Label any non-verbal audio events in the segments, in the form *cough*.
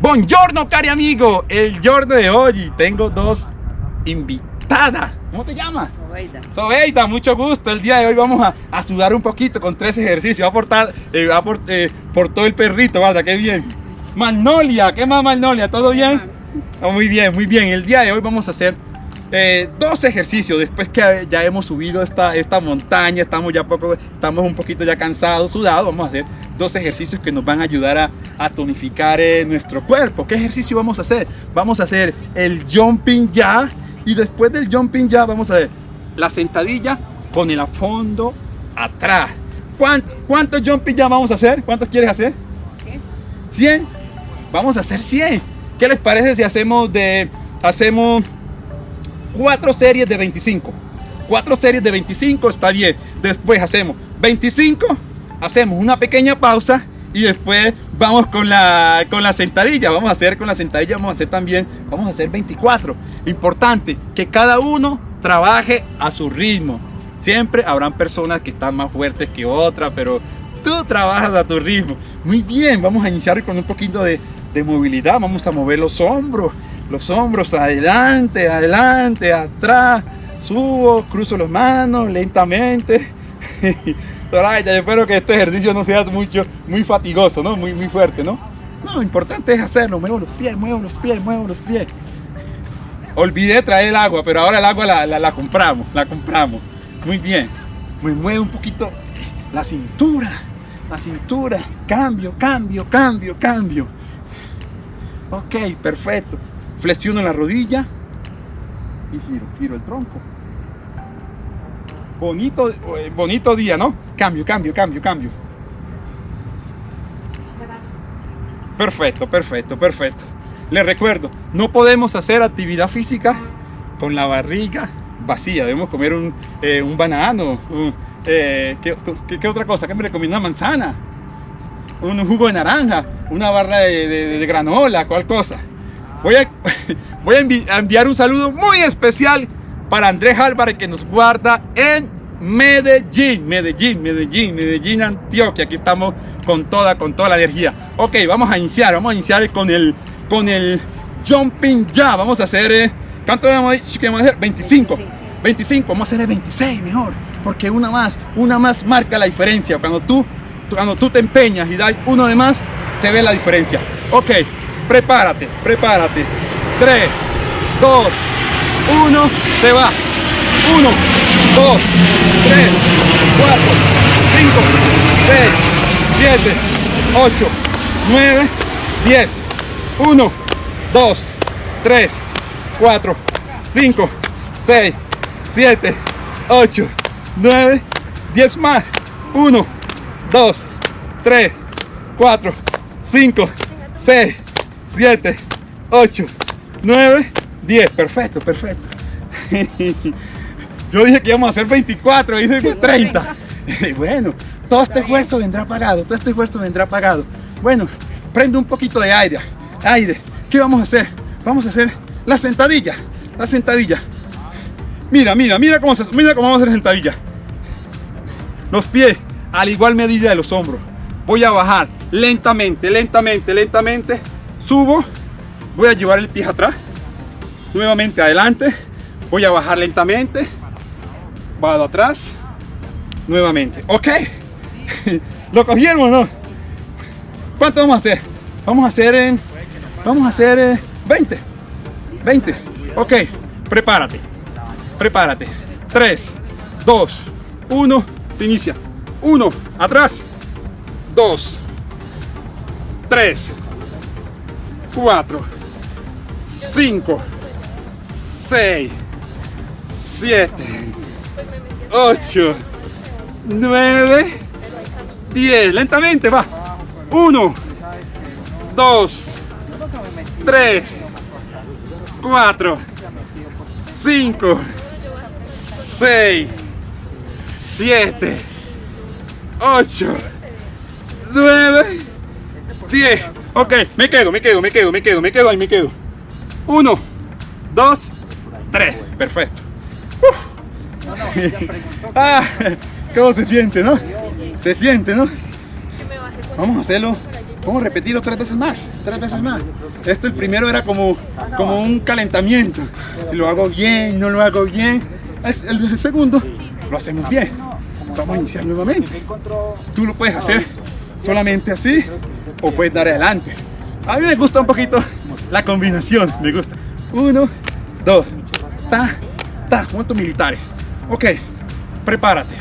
Buongiorno cari amigo, el giorno de hoy tengo dos invitadas. ¿Cómo te llamas? Sobeida. Sobeida, mucho gusto. El día de hoy vamos a, a sudar un poquito con tres ejercicios. Va a portar, eh, va por, eh, por todo el perrito, ¿verdad? Qué bien. Magnolia, ¿qué más Magnolia? ¿Todo bien? Oh, muy bien, muy bien. El día de hoy vamos a hacer eh, dos ejercicios después que ya hemos subido esta, esta montaña, estamos ya poco, estamos un poquito ya cansados, sudados, vamos a hacer dos ejercicios que nos van a ayudar a, a tonificar eh, nuestro cuerpo. ¿Qué ejercicio vamos a hacer? Vamos a hacer el jumping ya y después del jumping ya vamos a ver la sentadilla con el fondo atrás. ¿Cuántos cuánto jumping ya vamos a hacer? ¿Cuántos quieres hacer? ¿Sí? ¿100? Vamos a hacer 100. ¿Qué les parece si hacemos de hacemos cuatro series de 25? Cuatro series de 25 está bien. Después hacemos 25, hacemos una pequeña pausa y después vamos con la con la sentadilla. Vamos a hacer con la sentadilla, vamos a hacer también, vamos a hacer 24. Importante que cada uno trabaje a su ritmo. Siempre habrán personas que están más fuertes que otras, pero tú trabajas a tu ritmo. Muy bien, vamos a iniciar con un poquito de, de movilidad. Vamos a mover los hombros, los hombros adelante, adelante, atrás. Subo, cruzo las manos lentamente. *laughs* Soraya, yo espero que este ejercicio no sea mucho, muy fatigoso, ¿no? Muy, muy fuerte, ¿no? No, lo importante es hacerlo. Muevo los pies, muevo los pies, muevo los pies. Olvidé traer el agua, pero ahora el agua la, la, la compramos, la compramos. Muy bien. Me mueve un poquito la cintura, la cintura. Cambio, cambio, cambio, cambio. Ok, perfecto. Flexiono la rodilla y giro, giro el tronco. Bonito, eh, bonito día, ¿no? Cambio, cambio, cambio, cambio. Perfecto, perfecto, perfecto. Les recuerdo, no podemos hacer actividad física con la barriga vacía. Debemos comer un, eh, un banano. un- eh, ¿qué, qué, otra cosa? ¿Qué me recomienda? Una manzana. Un jugo de naranja. Una barra de, de- de granola. ¿Cuál cosa? Voy a, *laughs* voy a envi- a enviar un saludo muy especial para Andrés Álvarez que nos guarda en Medellín, Medellín, Medellín, Medellín, Antioquia. Aquí estamos con toda, con toda la energía. Ok, vamos a iniciar, vamos a iniciar con el, con el jumping ya. Vamos a hacer, eh, ¿cuánto vamos a hacer? 25. 25, sí. 25, vamos a hacer el 26 mejor, porque una más, una más marca la diferencia. Cuando tú, cuando tú te empeñas y das uno de más, se ve la diferencia. Ok, prepárate, prepárate. 3, 2, 1, se va. 1, 2, 3, 4, 5, 6, 7, 8, 9, 10. 1, 2, 3, 4, 5, 6, 7, 8, 9, 10 más. 1, 2, 3, 4, 5, 6, 7, 8, 9, 10. Perfecto, perfecto. *laughs* Yo dije que íbamos a hacer 24, dice que 30. Bueno, todo este esfuerzo vendrá pagado, todo este esfuerzo vendrá pagado. Bueno, prende un poquito de aire, aire. ¿Qué vamos a hacer? Vamos a hacer la sentadilla, la sentadilla. Mira, mira, mira cómo, se, mira cómo vamos a hacer sentadilla. Los pies a la igual medida de los hombros. Voy a bajar lentamente, lentamente, lentamente. Subo. Voy a llevar el pie atrás. Nuevamente adelante. Voy a bajar lentamente. Bajo atrás. Nuevamente. ¿Ok? *laughs* ¿Lo cogieron o no? ¿Cuánto vamos a hacer? Vamos a hacer en... Vamos a hacer eh, 20. 20. Ok. Prepárate. Prepárate. 3, 2, 1. Se inicia. 1. Atrás. 2. 3. 4. 5. 6. 7. 8. 9. 10. Lentamente va. 1. 2. 3. 4. 5. 6. 7. 8. 9. 10. Ok, me quedo, me quedo, me quedo, me quedo, me quedo ahí, me quedo. 1, 2, 3. Perfecto. *laughs* Ah, ¿Cómo se siente, no? Se siente, ¿no? Vamos a hacerlo. Vamos a repetirlo tres veces más, tres veces más. Esto el primero era como, como un calentamiento. Si lo hago bien, no lo hago bien. Es el segundo lo hacemos bien. Vamos a iniciar nuevamente. Tú lo puedes hacer solamente así o puedes dar adelante. A mí me gusta un poquito la combinación, me gusta. Uno, dos, ta, ta, puntos militares. Ok, prepárate.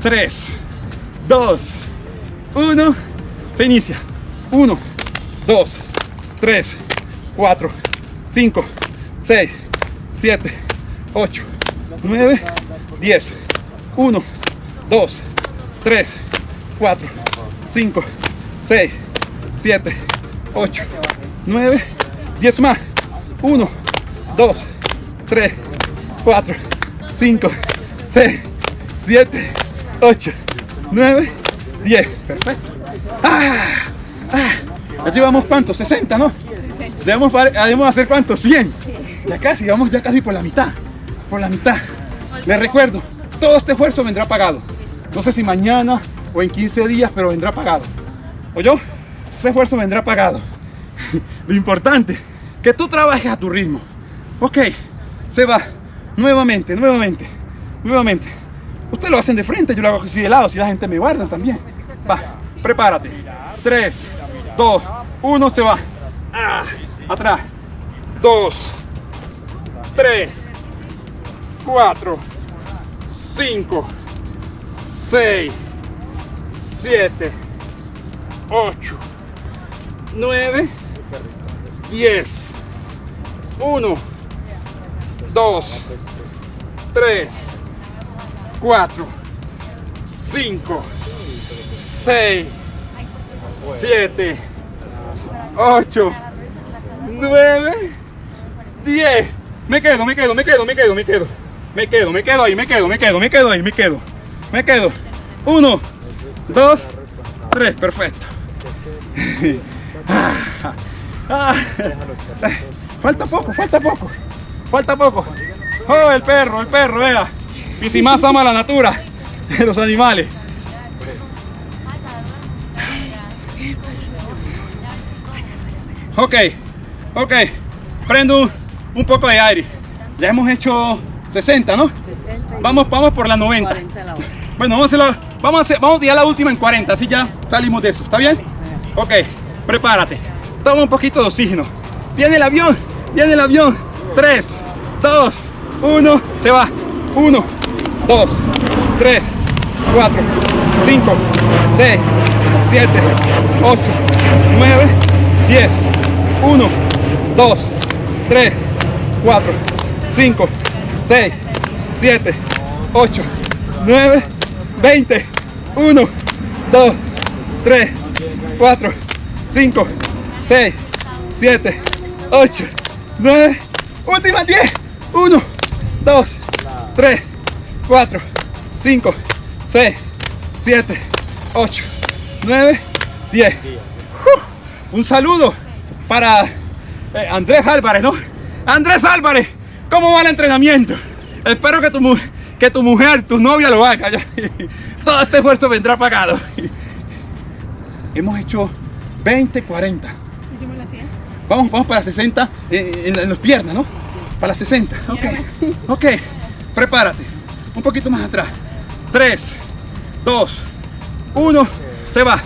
Tres, dos, uno, se inicia. Uno, dos, tres, cuatro, cinco, seis, siete, ocho, nueve, diez. Uno, dos, tres, cuatro, cinco, seis, siete, ocho, nueve, diez más. Uno, dos, tres, cuatro, cinco, seis, siete, ocho, nueve, diez. Perfecto. Ah, ah. Ya llevamos cuánto, 60, ¿no? Debemos, debemos hacer cuánto, 100. Ya casi, vamos ya casi por la mitad. Por la mitad. Les recuerdo, todo este esfuerzo vendrá pagado. No sé si mañana o en 15 días, pero vendrá pagado. ¿O yo? Ese esfuerzo vendrá pagado. *laughs* Lo importante, que tú trabajes a tu ritmo. Ok, se va. Nuevamente, nuevamente, nuevamente. Ustedes lo hacen de frente, yo lo hago así de lado, si la gente me guarda también. Va, prepárate. 3, 2, 1, se va. Ah, atrás. 2, 3, 4, 5, 6, 7, 8, 9, 10, 1, 2, 3, 4, 5, 6, 7, 8, 9, 10. Me quedo, me quedo, me quedo, me quedo, me quedo. Me quedo, me quedo ahí, me quedo, me quedo, me quedo ahí, me quedo. Me quedo. Uno, dos, tres, perfecto. Falta poco, falta poco. Falta poco. Oh, el perro, el perro, vea. Y si más ama la natura *laughs* los animales. Ok, ok. Prendo un, poco de aire. Ya hemos hecho 60, ¿no? vamos, vamos por la 90. bueno, vamos a, hacerlo, vamos a hacer, vamos a tirar la última en 40, así ya salimos de eso. ¿Está bien? Ok, prepárate. Toma un poquito de oxígeno. Viene el avión, viene el avión. 3, 2, 1, se va. 1, 2, 3, 4, 5, 6, 7, 8, 9, 10. 1, 2, 3, 4, 5, 6, 7, 8, 9, 20. 1, 2, 3, 4, 5, 6, 7, 8, 9. Última 10. 1, 2, 3, 4, 5, 6, 7, 8, 9, 10. un saludo para eh, Andrés Álvarez, ¿no? Andrés Álvarez, ¿cómo va el entrenamiento? Espero que tu, que tu mujer, tu novia lo haga. *laughs* Todo este esfuerzo vendrá pagado. *laughs* Hemos hecho 20, 40. Hicimos la 100. Vamos, vamos para 60 eh, en, en, las piernas, ¿no? Para 60. Ok, *laughs* ok. Prepárate. Un poquito más atrás. 3, 2, 1. Se va.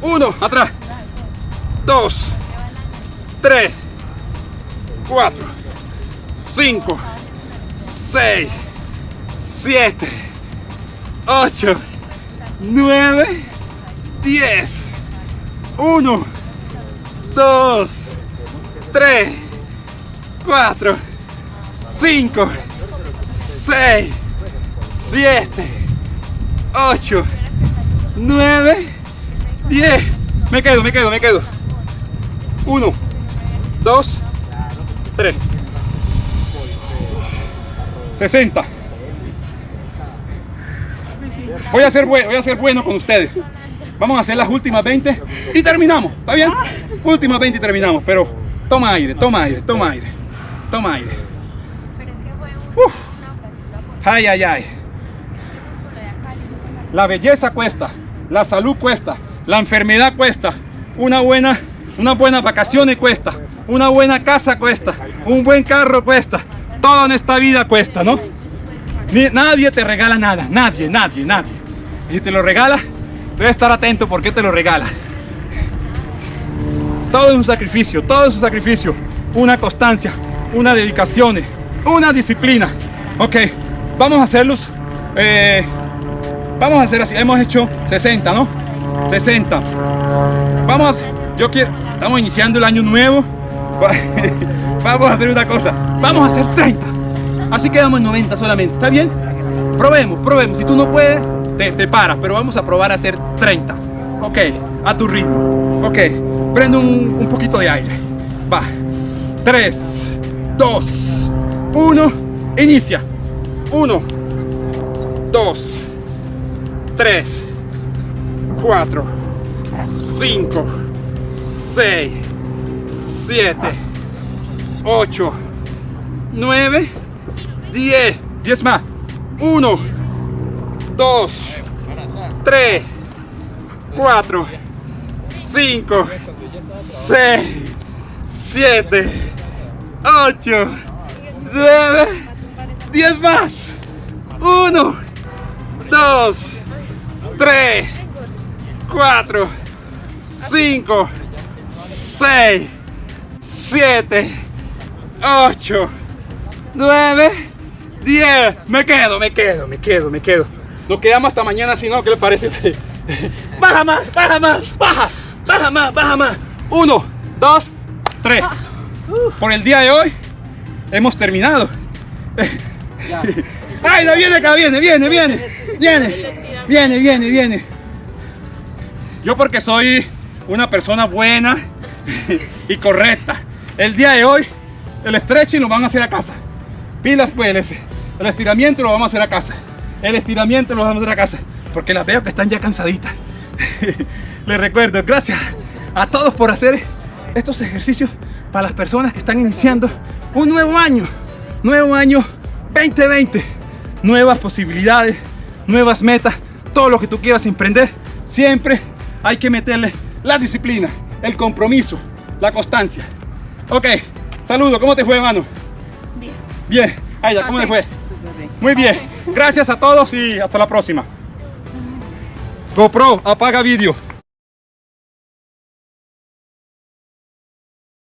1, atrás. 2, 3, 4, 5, 6, 7, 8, 9, 10, 1, 2, 3, 4, 5, 6, 7, 8, 9, 10. Me quedo, me quedo, me quedo. 1, 2, 3. 60. Voy a ser bueno, con ustedes. Vamos a hacer las últimas 20 y terminamos, ¿está bien? Últimas 20 y terminamos, pero toma aire, toma aire, toma aire, toma aire. Uf. Ay, ay, ay. La belleza cuesta, la salud cuesta, la enfermedad cuesta, una buena, una buena vacaciones cuesta, una buena casa cuesta, un buen carro cuesta, todo en esta vida cuesta, ¿no? Nadie te regala nada, nadie, nadie, nadie. Y si te lo regala, debes estar atento porque te lo regala. Todo es un sacrificio, todo es un sacrificio, una constancia, una dedicación, una disciplina. Ok, vamos a hacerlos. Eh, vamos a hacer así. Hemos hecho 60, ¿no? 60. Vamos, yo quiero. Estamos iniciando el año nuevo. *laughs* vamos a hacer una cosa. Vamos a hacer 30. Así quedamos en 90 solamente. ¿Está bien? Probemos, probemos. Si tú no puedes, te, te paras. Pero vamos a probar a hacer 30. Ok, a tu ritmo. Ok, prendo un, un poquito de aire. Va. 3, 2, 1. Inicia. 1, 2, 3, 4, 5, 6, 7, 8, 9, 10. 10 más. 1, 2, 3, 4, 5, 6, 7, 8, 9, 10 más. 1, 2, 3, 4, 5, 6, 7, 8, 9, 10. Me quedo, me quedo, me quedo, me quedo. Nos quedamos hasta mañana si no, ¿qué le parece? *laughs* baja más, baja más, baja, baja más, baja más. 1, 2, 3. Por el día de hoy hemos terminado. *laughs* ¡Ay, la viene acá! Viene, viene, viene. Viene, viene, viene, viene. Yo porque soy una persona buena *laughs* y correcta. El día de hoy, el stretching lo van a hacer a casa. Pilas pues, el estiramiento lo vamos a hacer a casa. El estiramiento lo vamos a hacer a casa. Porque las veo que están ya cansaditas. *laughs* Les recuerdo, gracias a todos por hacer estos ejercicios para las personas que están iniciando un nuevo año. Nuevo año 2020. Nuevas posibilidades, nuevas metas, todo lo que tú quieras emprender. Siempre hay que meterle la disciplina, el compromiso, la constancia. Ok, saludo, ¿cómo te fue, hermano? Bien. Bien, Aida, ¿cómo te fue? Muy bien. Gracias a todos y hasta la próxima. GoPro, apaga vídeo.